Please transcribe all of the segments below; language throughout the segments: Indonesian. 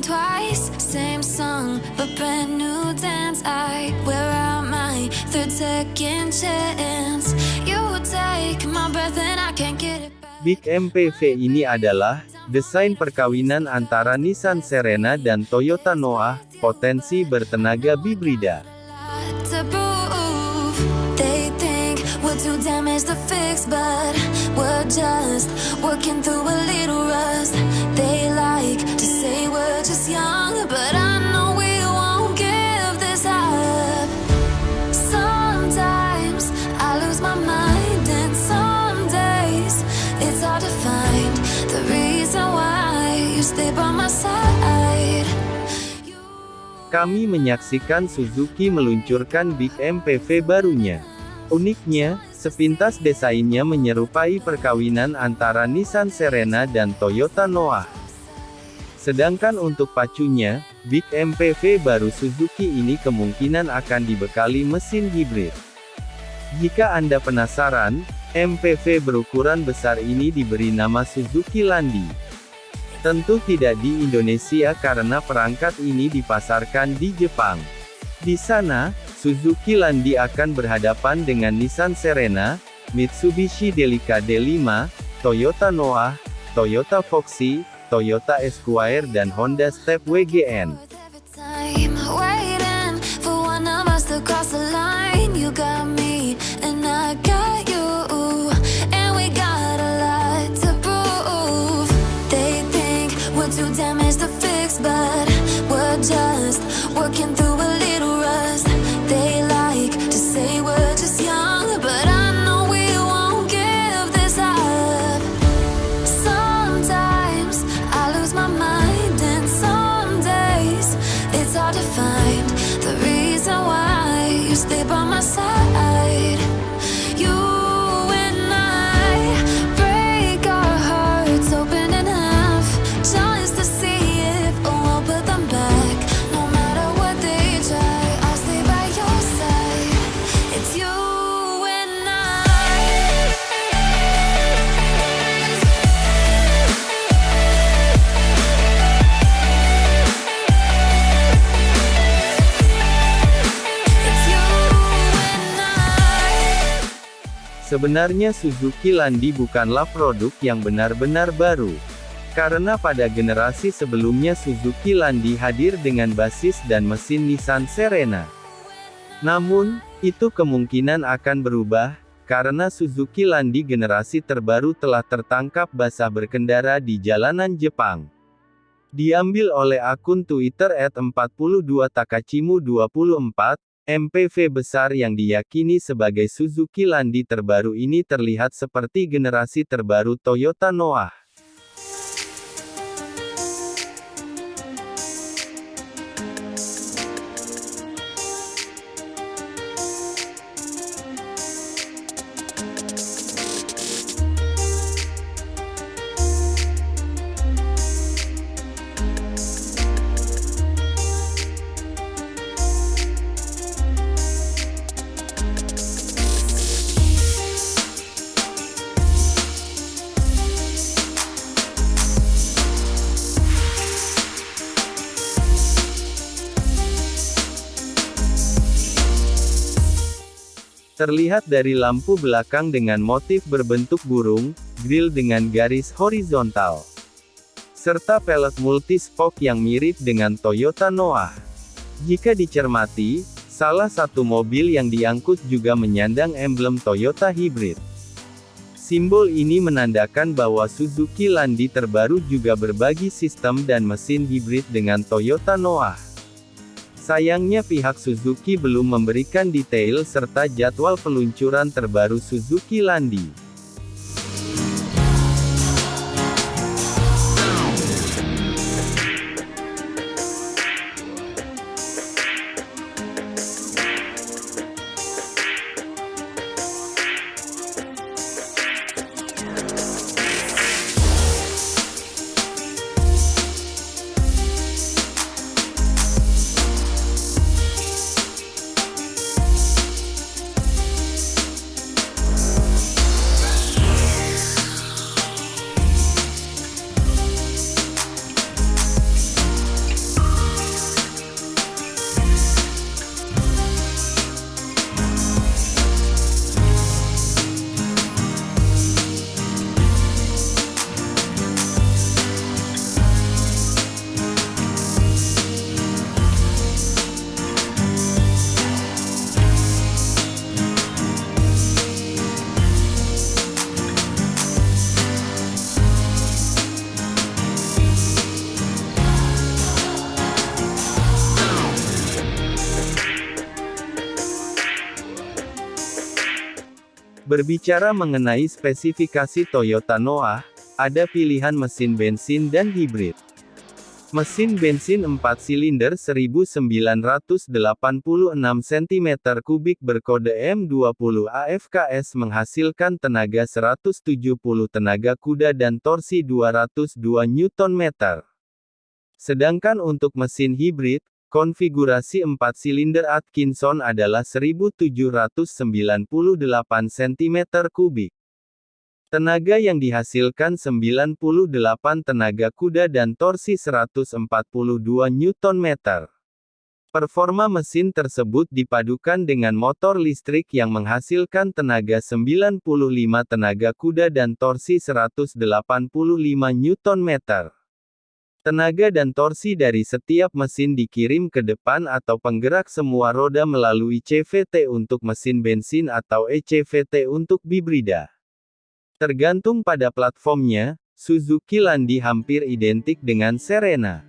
think twice. Same song, but brand new dance. I wear out my third second chance. You take my breath and I can't get it back. Big MPV ini adalah desain perkawinan antara Nissan Serena dan Toyota Noah, potensi bertenaga bibrida. but we're just working through a little rust. They like say we're just young, but I know we won't give this up. Sometimes I lose my mind, and some days it's hard to find the reason why you stay by my side. You Kami menyaksikan Suzuki meluncurkan Big MPV barunya. Uniknya, sepintas desainnya menyerupai perkawinan antara Nissan Serena dan Toyota Noah. Sedangkan untuk pacunya, Big MPV baru Suzuki ini kemungkinan akan dibekali mesin hibrid. Jika Anda penasaran, MPV berukuran besar ini diberi nama Suzuki Landi. Tentu tidak di Indonesia karena perangkat ini dipasarkan di Jepang. Di sana, Suzuki Landi akan berhadapan dengan Nissan Serena, Mitsubishi Delica D5, Toyota Noah, Toyota Foxy, Toyota Esquire dan Honda Step WGN. Sebenarnya Suzuki Landi bukanlah produk yang benar-benar baru. Karena pada generasi sebelumnya Suzuki Landi hadir dengan basis dan mesin Nissan Serena. Namun, itu kemungkinan akan berubah, karena Suzuki Landi generasi terbaru telah tertangkap basah berkendara di jalanan Jepang. Diambil oleh akun Twitter @42 Takachimu 24, MPV besar yang diyakini sebagai Suzuki Landi terbaru ini terlihat seperti generasi terbaru Toyota Noah. Terlihat dari lampu belakang dengan motif berbentuk burung, grill dengan garis horizontal, serta pelek multispoke yang mirip dengan Toyota Noah. Jika dicermati, salah satu mobil yang diangkut juga menyandang emblem Toyota Hybrid. Simbol ini menandakan bahwa Suzuki Landi terbaru juga berbagi sistem dan mesin hibrid dengan Toyota Noah. Sayangnya pihak Suzuki belum memberikan detail serta jadwal peluncuran terbaru Suzuki Landi. Berbicara mengenai spesifikasi Toyota Noah, ada pilihan mesin bensin dan hibrid. Mesin bensin 4 silinder 1986 cm3 berkode M20 AFKS menghasilkan tenaga 170 tenaga kuda dan torsi 202 Nm. Sedangkan untuk mesin hibrid, konfigurasi 4 silinder Atkinson adalah 1798 cm3. Tenaga yang dihasilkan 98 tenaga kuda dan torsi 142 Nm. Performa mesin tersebut dipadukan dengan motor listrik yang menghasilkan tenaga 95 tenaga kuda dan torsi 185 Nm. Tenaga dan torsi dari setiap mesin dikirim ke depan atau penggerak semua roda melalui CVT untuk mesin bensin atau ECVT untuk bibrida. Tergantung pada platformnya, Suzuki Landi hampir identik dengan Serena.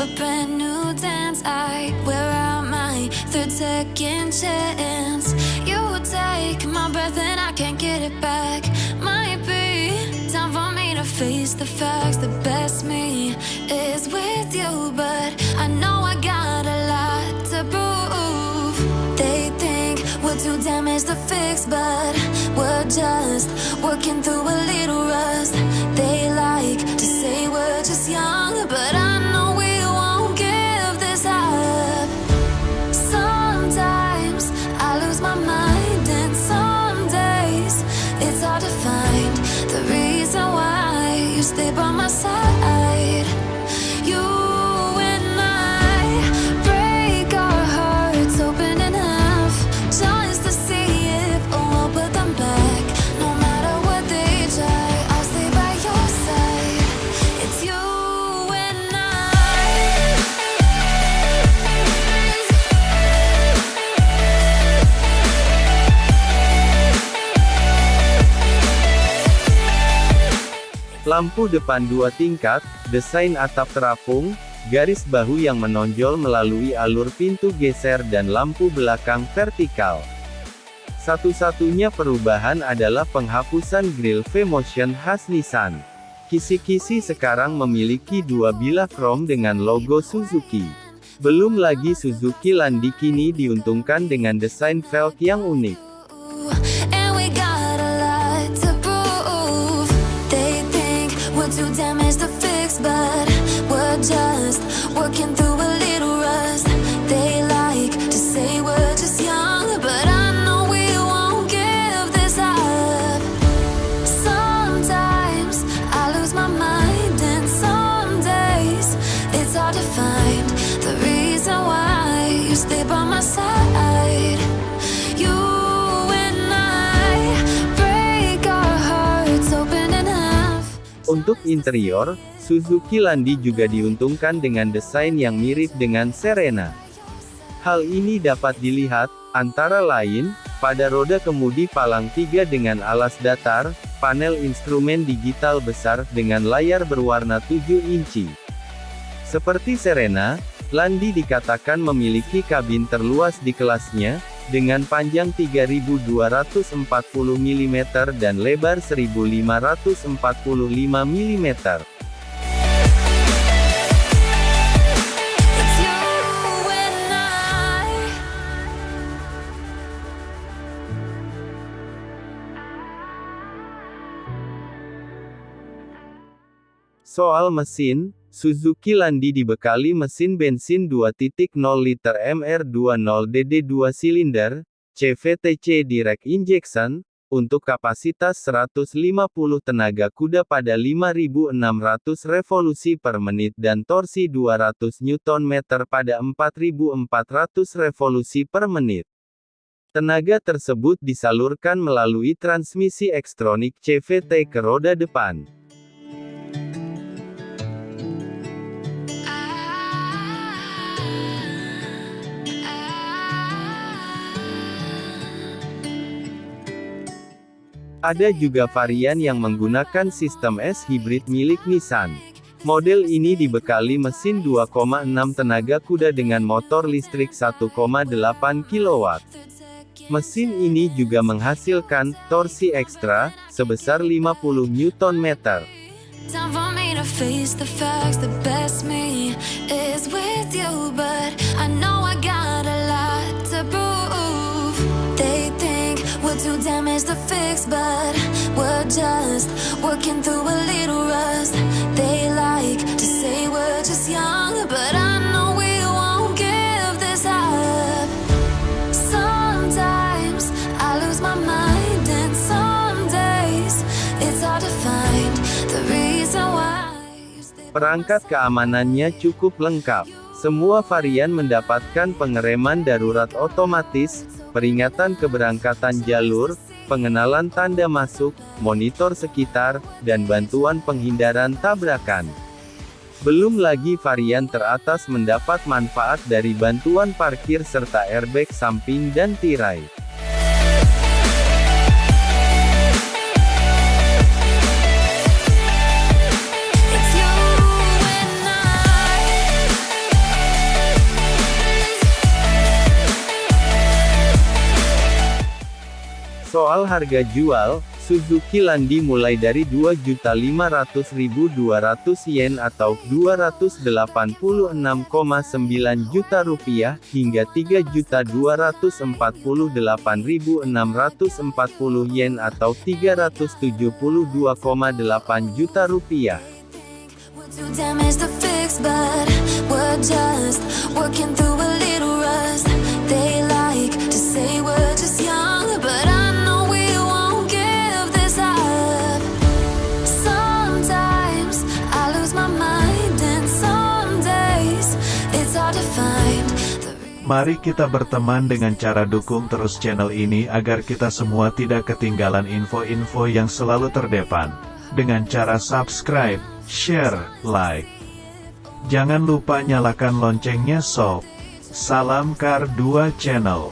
But brand new dance. I wear out my third second chance. You take my breath and I can't get it back. Might be time for me to face the facts. The best me is with you, but I know I got a lot to prove. They think we're too damaged to fix, but we're just working through a little rust. They by my side. Lampu depan dua tingkat, desain atap terapung, garis bahu yang menonjol melalui alur pintu geser dan lampu belakang vertikal. Satu-satunya perubahan adalah penghapusan grill V-Motion khas Nissan. Kisi-kisi sekarang memiliki dua bilah krom dengan logo Suzuki. Belum lagi Suzuki Landi kini diuntungkan dengan desain velg yang unik. Untuk interior, Suzuki Landi juga diuntungkan dengan desain yang mirip dengan Serena. Hal ini dapat dilihat, antara lain, pada roda kemudi palang 3 dengan alas datar, panel instrumen digital besar dengan layar berwarna 7 inci. Seperti Serena, Landi dikatakan memiliki kabin terluas di kelasnya, dengan panjang 3240 mm dan lebar 1545 mm. Soal mesin, Suzuki Landi dibekali mesin bensin 2.0 liter MR20DD 2 silinder, CVTC direct injection, untuk kapasitas 150 tenaga kuda pada 5.600 revolusi per menit dan torsi 200 Nm pada 4.400 revolusi per menit. Tenaga tersebut disalurkan melalui transmisi Xtronic CVT ke roda depan. Ada juga varian yang menggunakan sistem S hybrid milik Nissan. Model ini dibekali mesin 2,6 tenaga kuda dengan motor listrik 1,8 kW. Mesin ini juga menghasilkan torsi ekstra sebesar 50 Nm. For too damaged to fix, but we're just working through a little rust. They like to say we're just young, but I know we won't give this up. Sometimes I lose my mind, and some days it's hard to find the reason why. Perangkat keamanannya cukup lengkap. Semua varian mendapatkan pengereman darurat otomatis, peringatan keberangkatan jalur, pengenalan tanda masuk, monitor sekitar, dan bantuan penghindaran tabrakan. Belum lagi varian teratas mendapat manfaat dari bantuan parkir serta airbag samping dan tirai. Soal harga jual, Suzuki Landi mulai dari 2.500.200 yen atau 286,9 juta rupiah, hingga 3.248.640 yen atau 372,8 juta rupiah. We're Mari kita berteman dengan cara dukung terus channel ini agar kita semua tidak ketinggalan info-info yang selalu terdepan. Dengan cara subscribe, share, like. Jangan lupa nyalakan loncengnya sob. Salam Kar 2 Channel.